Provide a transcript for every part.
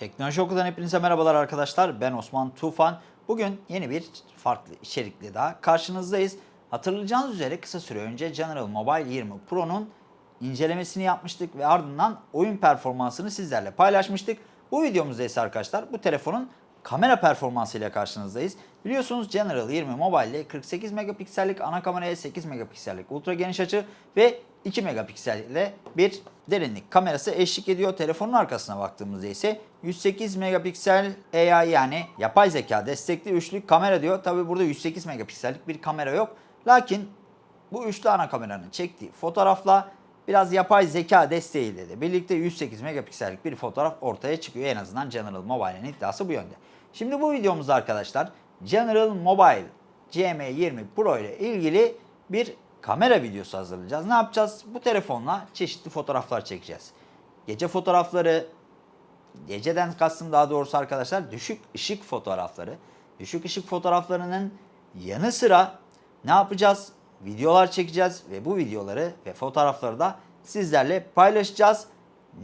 Teknoloji Oku'dan hepinize merhabalar arkadaşlar. Ben Osman Tufan. Bugün yeni bir farklı içerikli daha karşınızdayız. Hatırlayacağınız üzere kısa süre önce General Mobile 20 Pro'nun incelemesini yapmıştık ve ardından oyun performansını sizlerle paylaşmıştık. Bu videomuzda ise arkadaşlar bu telefonun kamera performansı ile karşınızdayız. Biliyorsunuz General 20 Mobile ile 48 megapiksellik ana kameraya 8 megapiksellik ultra geniş açı ve 2 megapiksel ile bir derinlik kamerası eşlik ediyor. Telefonun arkasına baktığımızda ise 108 megapiksel AI yani yapay zeka destekli üçlü kamera diyor. Tabi burada 108 megapiksellik bir kamera yok. Lakin bu üçlü ana kameranın çektiği fotoğrafla biraz yapay zeka desteğiyle de birlikte 108 megapiksellik bir fotoğraf ortaya çıkıyor. En azından General Mobile'in iddiası bu yönde. Şimdi bu videomuzda arkadaşlar General Mobile GM20 Pro ile ilgili bir kamera videosu hazırlayacağız. Ne yapacağız? Bu telefonla çeşitli fotoğraflar çekeceğiz. Gece fotoğrafları, geceden kastım daha doğrusu arkadaşlar düşük ışık fotoğrafları. Düşük ışık fotoğraflarının yanı sıra ne yapacağız? Videolar çekeceğiz ve bu videoları ve fotoğrafları da sizlerle paylaşacağız.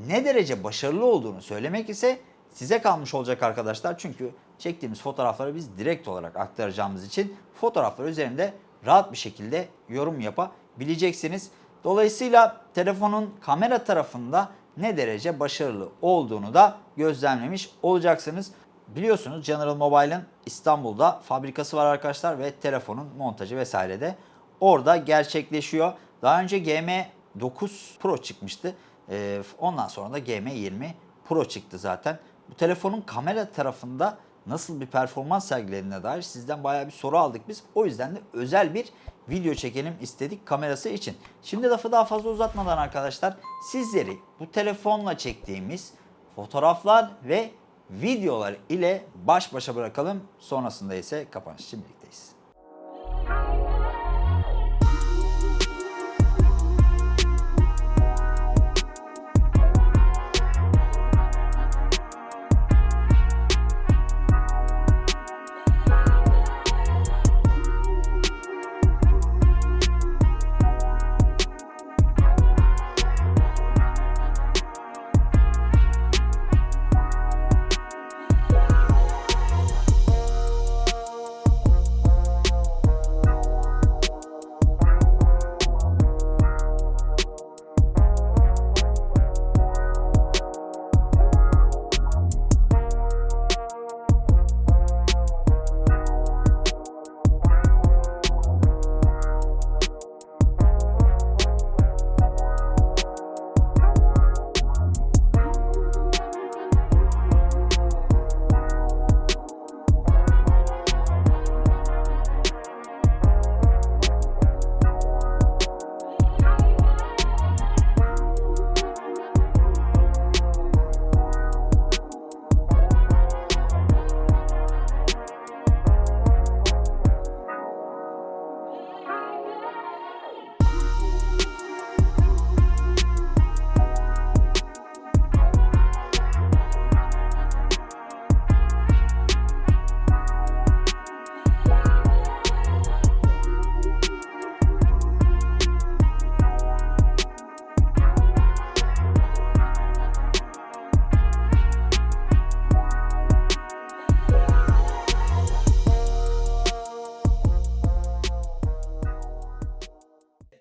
Ne derece başarılı olduğunu söylemek ise size kalmış olacak arkadaşlar. Çünkü çektiğimiz fotoğrafları biz direkt olarak aktaracağımız için fotoğraflar üzerinde rahat bir şekilde yorum yapabileceksiniz. Dolayısıyla telefonun kamera tarafında ne derece başarılı olduğunu da gözlemlemiş olacaksınız. Biliyorsunuz General Mobile'ın İstanbul'da fabrikası var arkadaşlar ve telefonun montajı vesaire de orada gerçekleşiyor. Daha önce GM9 Pro çıkmıştı. Ee, ondan sonra da GM20 Pro çıktı zaten. Bu telefonun kamera tarafında nasıl bir performans sergilediğine dair sizden bayağı bir soru aldık biz. O yüzden de özel bir video çekelim istedik kamerası için. Şimdi lafı daha fazla uzatmadan arkadaşlar sizleri bu telefonla çektiğimiz fotoğraflar ve videolar ile baş başa bırakalım. Sonrasında ise kapanış için birlikteyiz.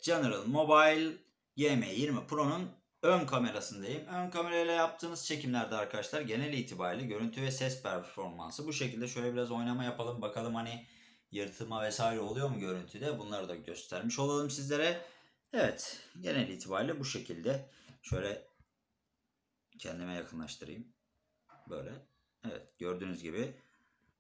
General Mobile GM20 Pro'nun ön kamerasındayım. Ön kamerayla yaptığınız çekimlerde arkadaşlar genel itibariyle görüntü ve ses performansı bu şekilde şöyle biraz oynama yapalım bakalım hani yırtılma vesaire oluyor mu görüntüde bunları da göstermiş olalım sizlere. Evet genel itibariyle bu şekilde şöyle kendime yakınlaştırayım. Böyle evet gördüğünüz gibi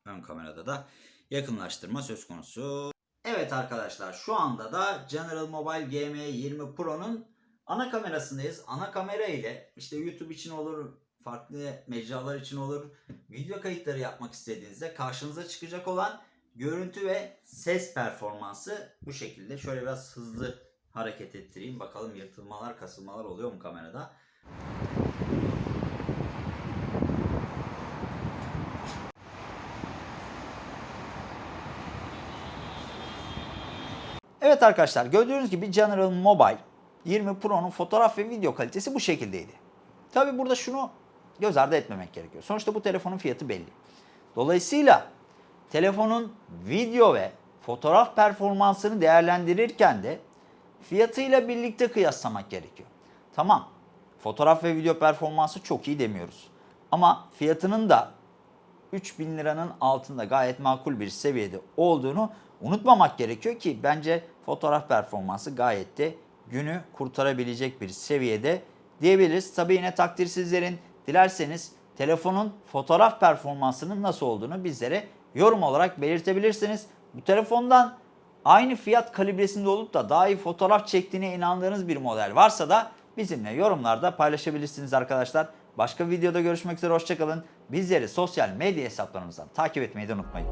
ön kamerada da yakınlaştırma söz konusu. Evet arkadaşlar şu anda da General Mobile GM20 Pro'nun ana kamerasındayız. Ana kamera ile işte YouTube için olur, farklı mecralar için olur, video kayıtları yapmak istediğinizde karşınıza çıkacak olan görüntü ve ses performansı bu şekilde. Şöyle biraz hızlı hareket ettireyim. Bakalım yırtılmalar, kasılmalar oluyor mu kamerada? Evet arkadaşlar gördüğünüz gibi General Mobile 20 Pro'nun fotoğraf ve video kalitesi bu şekildeydi. Tabi burada şunu göz ardı etmemek gerekiyor. Sonuçta bu telefonun fiyatı belli. Dolayısıyla telefonun video ve fotoğraf performansını değerlendirirken de fiyatıyla birlikte kıyaslamak gerekiyor. Tamam, fotoğraf ve video performansı çok iyi demiyoruz. Ama fiyatının da 3000 liranın altında gayet makul bir seviyede olduğunu unutmamak gerekiyor ki bence fotoğraf performansı gayet de günü kurtarabilecek bir seviyede diyebiliriz. Tabii yine takdir sizlerin. Dilerseniz telefonun fotoğraf performansının nasıl olduğunu bizlere yorum olarak belirtebilirsiniz. Bu telefondan aynı fiyat kalibresinde olup da daha iyi fotoğraf çektiğine inandığınız bir model varsa da bizimle yorumlarda paylaşabilirsiniz arkadaşlar. Başka videoda görüşmek üzere hoşçakalın. Bizleri sosyal medya hesaplarımızdan takip etmeyi de unutmayın.